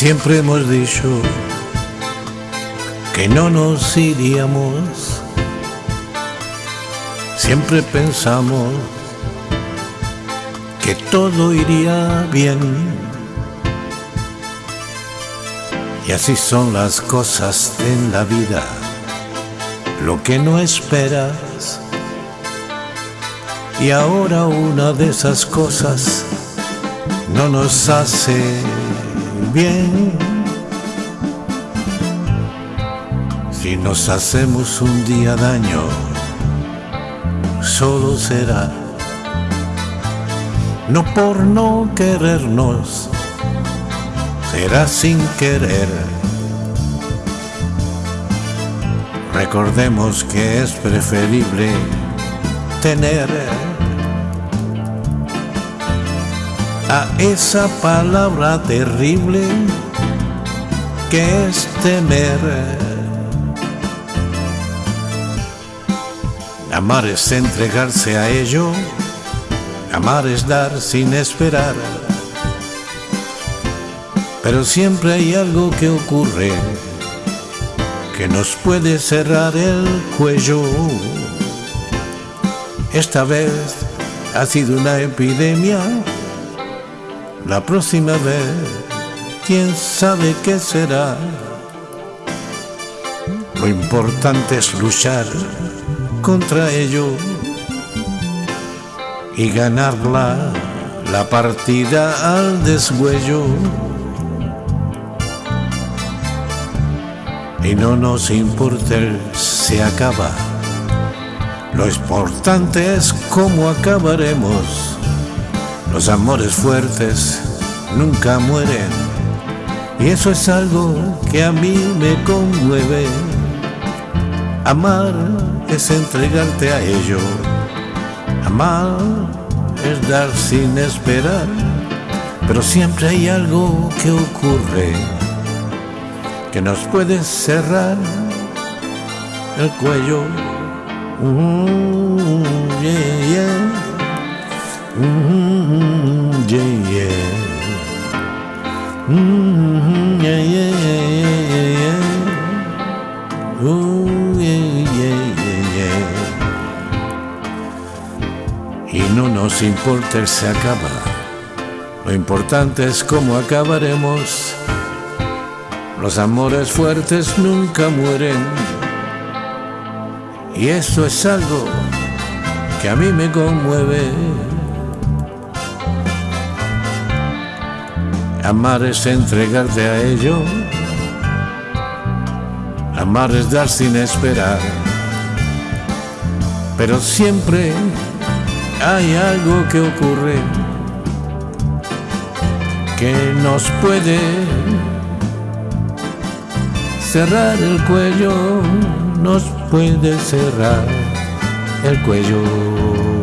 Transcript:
Siempre hemos dicho que no nos iríamos. Siempre pensamos que todo iría bien. Y así son las cosas en la vida. Lo que no esperas. Y ahora una de esas cosas no nos hace bien. Si nos hacemos un día daño, solo será no por no querernos, será sin querer. Recordemos que es preferible tener a esa palabra terrible que es temer. Amar es entregarse a ello, amar es dar sin esperar. Pero siempre hay algo que ocurre que nos puede cerrar el cuello. Esta vez ha sido una epidemia la próxima vez, quién sabe qué será. Lo importante es luchar contra ello y ganarla la partida al deshuello. Y no nos importa si acaba. Lo importante es cómo acabaremos. Los amores fuertes nunca mueren y eso es algo que a mí me conmueve. Amar es entregarte a ello. Amar es dar sin esperar, pero siempre hay algo que ocurre que nos puede cerrar el cuello. Yeah. Y no nos importa se acaba. Lo importante es cómo acabaremos. Los amores fuertes nunca mueren. Y eso es algo que a mí me conmueve. Amar es entregarte a ello. Amar es dar sin esperar. Pero siempre hay algo que ocurre que nos puede cerrar el cuello, nos puede cerrar el cuello.